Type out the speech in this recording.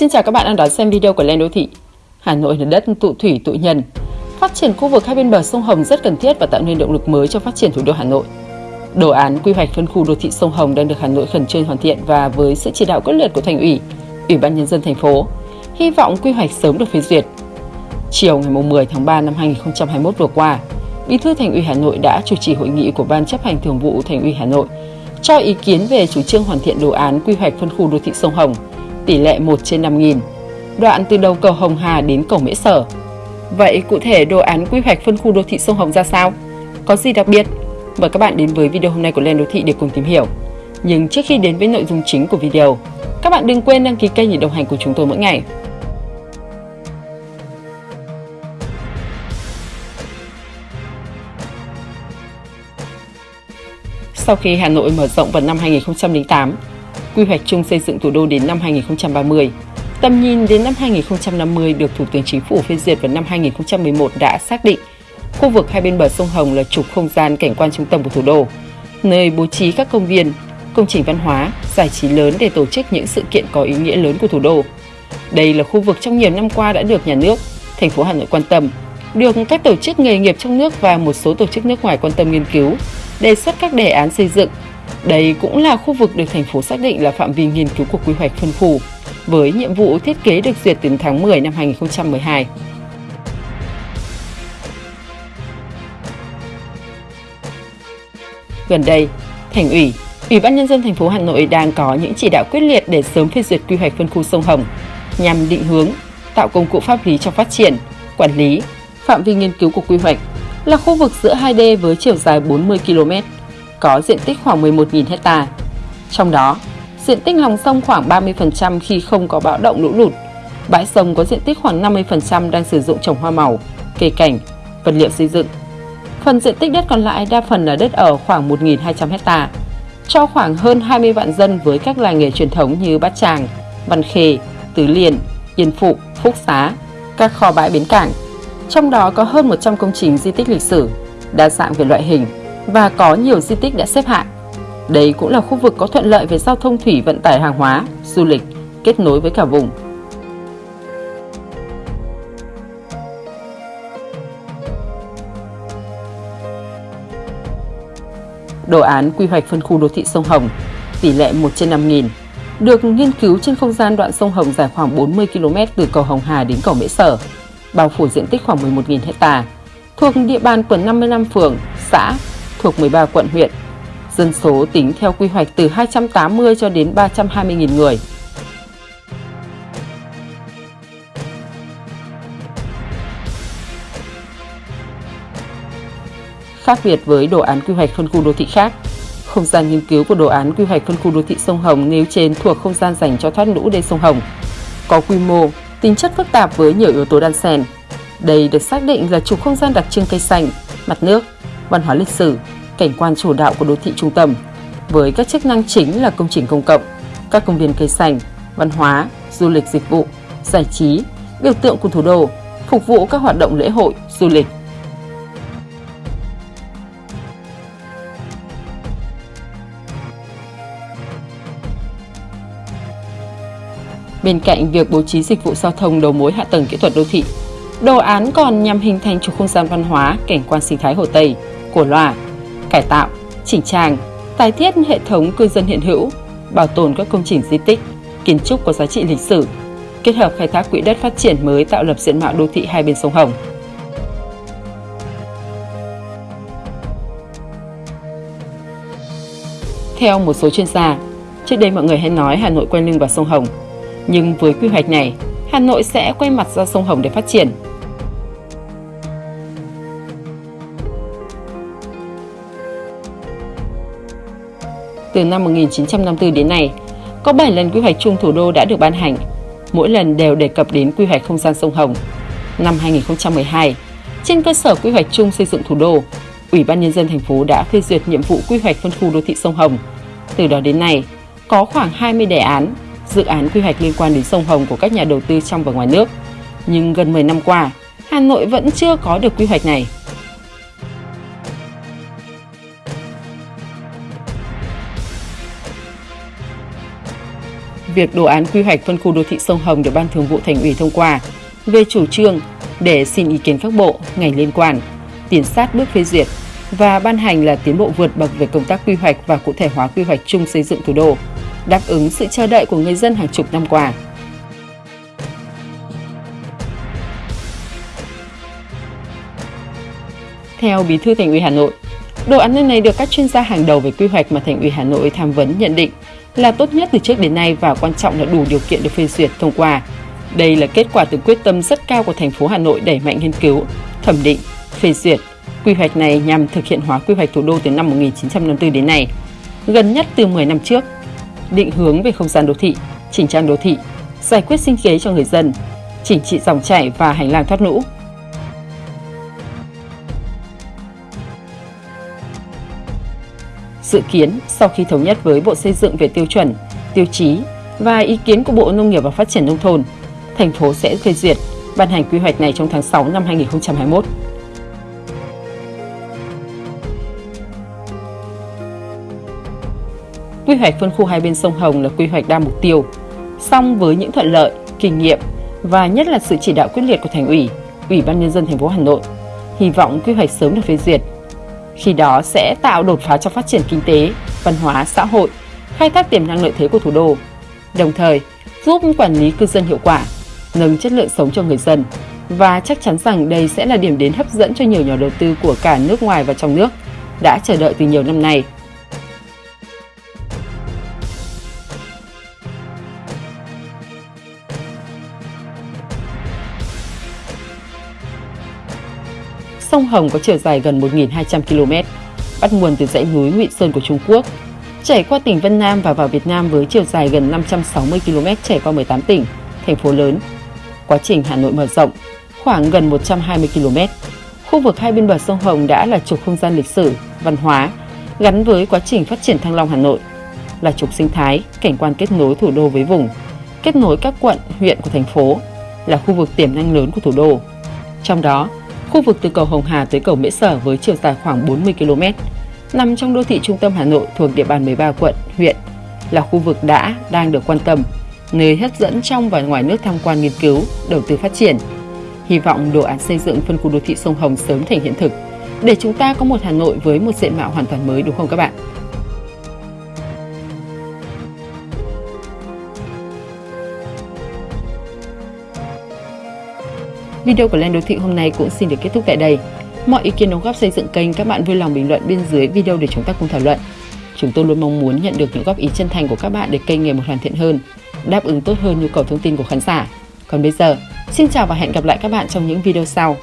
Xin chào các bạn đang đón xem video của Lên Đô Thị. Hà Nội là đất tụ thủy tụ nhân. Phát triển khu vực hai bên bờ sông Hồng rất cần thiết và tạo nên động lực mới cho phát triển thủ đô Hà Nội. Đồ án quy hoạch phân khu đô thị sông Hồng đang được Hà Nội khẩn trương hoàn thiện và với sự chỉ đạo quyết liệt của thành ủy, ủy ban nhân dân thành phố, hy vọng quy hoạch sớm được phê duyệt. Chiều ngày 10 tháng 3 năm 2021 vừa qua, Bí thư Thành ủy Hà Nội đã chủ trì hội nghị của Ban chấp hành thường vụ Thành ủy Hà Nội cho ý kiến về chủ trương hoàn thiện đồ án quy hoạch phân khu đô thị sông Hồng, tỷ lệ 1 trên 5.000, đoạn từ đầu cầu Hồng Hà đến cầu Mễ Sở. Vậy cụ thể đồ án quy hoạch phân khu đô thị sông Hồng ra sao? Có gì đặc biệt? Mời các bạn đến với video hôm nay của Lên Đô Thị để cùng tìm hiểu. Nhưng trước khi đến với nội dung chính của video, các bạn đừng quên đăng ký kênh để đồng hành cùng chúng tôi mỗi ngày. Sau khi Hà Nội mở rộng vào năm 2008, quy hoạch chung xây dựng thủ đô đến năm 2030, tầm nhìn đến năm 2050 được Thủ tướng Chính phủ phê duyệt vào năm 2011 đã xác định khu vực hai bên bờ sông Hồng là trục không gian cảnh quan trung tâm của thủ đô, nơi bố trí các công viên, công trình văn hóa, giải trí lớn để tổ chức những sự kiện có ý nghĩa lớn của thủ đô. Đây là khu vực trong nhiều năm qua đã được nhà nước, thành phố Hà Nội quan tâm, được các tổ chức nghề nghiệp trong nước và một số tổ chức nước ngoài quan tâm nghiên cứu, đề xuất các đề án xây dựng. Đây cũng là khu vực được thành phố xác định là phạm vi nghiên cứu của quy hoạch phân khu, với nhiệm vụ thiết kế được duyệt từ tháng 10 năm 2012. Gần đây, Thành ủy, Ủy ban nhân dân thành phố Hà Nội đang có những chỉ đạo quyết liệt để sớm phê duyệt quy hoạch phân khu sông Hồng nhằm định hướng, tạo công cụ pháp lý cho phát triển, quản lý, phạm vi nghiên cứu của quy hoạch là khu vực giữa 2D với chiều dài 40 km, có diện tích khoảng 11.000 hecta. Trong đó, diện tích lòng sông khoảng 30% khi không có bão động lũ lụt. Bãi sông có diện tích khoảng 50% đang sử dụng trồng hoa màu, cây cảnh, vật liệu xây dựng. Phần diện tích đất còn lại đa phần là đất ở khoảng 1.200 hecta, cho khoảng hơn 20 vạn dân với các làng nghề truyền thống như Bát Tràng, Văn Khê, Tứ Liên, Yên Phụ, Phúc Xá, các kho bãi bến cảng, trong đó có hơn 100 công trình di tích lịch sử, đa dạng về loại hình và có nhiều di tích đã xếp hạng. Đây cũng là khu vực có thuận lợi về giao thông thủy vận tải hàng hóa, du lịch, kết nối với cả vùng. Đồ án quy hoạch phân khu đô thị sông Hồng, tỷ lệ 1 trên 5 nghìn, được nghiên cứu trên không gian đoạn sông Hồng dài khoảng 40 km từ cầu Hồng Hà đến cầu Mễ Sở, bao phủ diện tích khoảng 11.000 hecta, thuộc địa bàn của 55 phường, xã, thuộc 13 quận huyện. Dân số tính theo quy hoạch từ 280 cho đến 320.000 người. Khác biệt với đồ án quy hoạch phân khu đô thị khác, không gian nghiên cứu của đồ án quy hoạch phân khu đô thị sông Hồng nêu trên thuộc không gian dành cho thoát lũ đê sông Hồng, có quy mô tính chất phức tạp với nhiều yếu tố đan xen. Đây được xác định là trục không gian đặc trưng cây xanh, mặt nước, văn hóa lịch sử, cảnh quan chủ đạo của đô thị trung tâm, với các chức năng chính là công trình công cộng, các công viên cây xanh, văn hóa, du lịch dịch vụ, giải trí, biểu tượng của thủ đô, phục vụ các hoạt động lễ hội, du lịch. Bên cạnh việc bố trí dịch vụ giao thông đầu mối hạ tầng kỹ thuật đô thị, đồ án còn nhằm hình thành trục không gian văn hóa, cảnh quan sinh thái Hồ Tây, Cổ Loa, cải tạo, chỉnh trang, tái thiết hệ thống cư dân hiện hữu, bảo tồn các công trình di tích, kiến trúc có giá trị lịch sử, kết hợp khai thác quỹ đất phát triển mới tạo lập diện mạo đô thị hai bên sông Hồng. Theo một số chuyên gia, trước đây mọi người hay nói Hà Nội quay lưng vào sông Hồng, nhưng với quy hoạch này, Hà Nội sẽ quay mặt ra sông Hồng để phát triển. Từ năm 1954 đến nay, có 7 lần quy hoạch chung thủ đô đã được ban hành, mỗi lần đều đề cập đến quy hoạch không gian sông Hồng. Năm 2012, trên cơ sở quy hoạch chung xây dựng thủ đô, Ủy ban Nhân dân thành phố đã phê duyệt nhiệm vụ quy hoạch phân khu đô thị sông Hồng. Từ đó đến nay, có khoảng 20 đề án dự án quy hoạch liên quan đến sông Hồng của các nhà đầu tư trong và ngoài nước. Nhưng gần 10 năm qua, Hà Nội vẫn chưa có được quy hoạch này. Việc đồ án quy hoạch phân khu đô thị sông Hồng được Ban Thường vụ Thành ủy thông qua về chủ trương để xin ý kiến các bộ, ngành liên quan, tiến sát bước phê duyệt và ban hành là tiến bộ vượt bậc về công tác quy hoạch và cụ thể hóa quy hoạch chung xây dựng thủ đô, đáp ứng sự chờ đợi của người dân hàng chục năm qua. Theo Bí thư Thành ủy Hà Nội, đồ án này được các chuyên gia hàng đầu về quy hoạch mà Thành ủy Hà Nội tham vấn nhận định là tốt nhất từ trước đến nay và quan trọng là đủ điều kiện được phê duyệt thông qua. Đây là kết quả từ quyết tâm rất cao của thành phố Hà Nội đẩy mạnh nghiên cứu, thẩm định, phê duyệt. Quy hoạch này nhằm thực hiện hóa quy hoạch thủ đô từ năm 1954 đến nay, gần nhất từ 10 năm trước, định hướng về không gian đô thị, chỉnh trang đô thị, giải quyết sinh kế cho người dân, chỉnh trị dòng chảy và hành lang thoát lũ, Dự kiến sau khi thống nhất với Bộ Xây dựng về tiêu chuẩn, tiêu chí và ý kiến của Bộ Nông nghiệp và Phát triển Nông thôn, thành phố sẽ phê duyệt, ban hành quy hoạch này trong tháng 6 năm 2021. Quy hoạch phân khu hai bên sông Hồng là quy hoạch đa mục tiêu, song với những thuận lợi, kinh nghiệm và nhất là sự chỉ đạo quyết liệt của Thành ủy, Ủy ban nhân dân thành phố Hà Nội, hy vọng quy hoạch sớm được phê duyệt khi đó sẽ tạo đột phá cho phát triển kinh tế, văn hóa, xã hội, khai thác tiềm năng lợi thế của thủ đô, đồng thời giúp quản lý cư dân hiệu quả, nâng chất lượng sống cho người dân và chắc chắn rằng đây sẽ là điểm đến hấp dẫn cho nhiều nhà đầu tư của cả nước ngoài và trong nước đã chờ đợi từ nhiều năm nay. Sông Hồng có chiều dài gần 1.200 km, bắt nguồn từ dãy núi Ngụy Sơn của Trung Quốc, chảy qua tỉnh Vân Nam và vào Việt Nam với chiều dài gần 560 km chảy qua 18 tỉnh, thành phố lớn. Quá trình Hà Nội mở rộng khoảng gần 120 km. Khu vực hai bên bờ sông Hồng đã là trục không gian lịch sử, văn hóa gắn với quá trình phát triển Thăng Long Hà Nội, là trục sinh thái, cảnh quan kết nối thủ đô với vùng, kết nối các quận, huyện của thành phố, là khu vực tiềm năng lớn của thủ đô. Trong đó, Khu vực từ cầu Hồng Hà tới cầu Mễ Sở với chiều dài khoảng 40 km, nằm trong đô thị trung tâm Hà Nội thuộc địa bàn 13 quận, huyện, là khu vực đã, đang được quan tâm, nơi hấp dẫn trong và ngoài nước tham quan nghiên cứu, đầu tư phát triển. Hy vọng đồ án xây dựng phân khu đô thị sông Hồng sớm thành hiện thực, để chúng ta có một Hà Nội với một diện mạo hoàn toàn mới đúng không các bạn? Video của Lên Đô Thị hôm nay cũng xin được kết thúc tại đây. Mọi ý kiến đóng góp xây dựng kênh các bạn vui lòng bình luận bên dưới video để chúng ta cùng thảo luận. Chúng tôi luôn mong muốn nhận được những góp ý chân thành của các bạn để kênh ngày một hoàn thiện hơn, đáp ứng tốt hơn nhu cầu thông tin của khán giả. Còn bây giờ, xin chào và hẹn gặp lại các bạn trong những video sau.